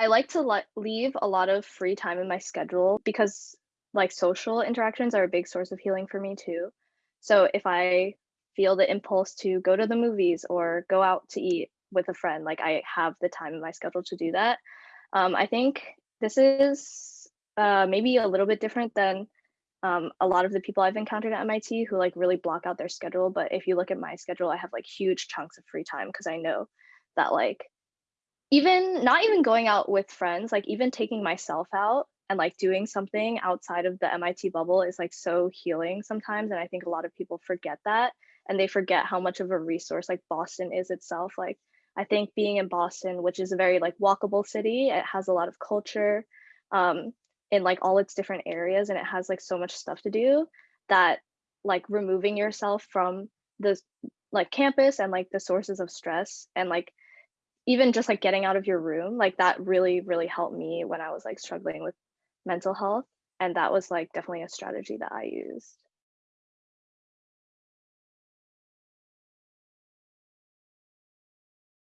I like to le leave a lot of free time in my schedule because, like, social interactions are a big source of healing for me too. So if I feel the impulse to go to the movies or go out to eat with a friend, like, I have the time in my schedule to do that. Um, I think this is, uh, maybe a little bit different than, um, a lot of the people I've encountered at MIT who, like, really block out their schedule, but if you look at my schedule, I have, like, huge chunks of free time because I know that, like even not even going out with friends, like, even taking myself out and, like, doing something outside of the MIT bubble is, like, so healing sometimes, and I think a lot of people forget that, and they forget how much of a resource, like, Boston is itself, like, I think being in Boston, which is a very, like, walkable city, it has a lot of culture, um, in, like, all its different areas, and it has, like, so much stuff to do that, like, removing yourself from the like, campus and, like, the sources of stress and, like, even just, like, getting out of your room, like, that really, really helped me when I was, like, struggling with mental health, and that was, like, definitely a strategy that I used.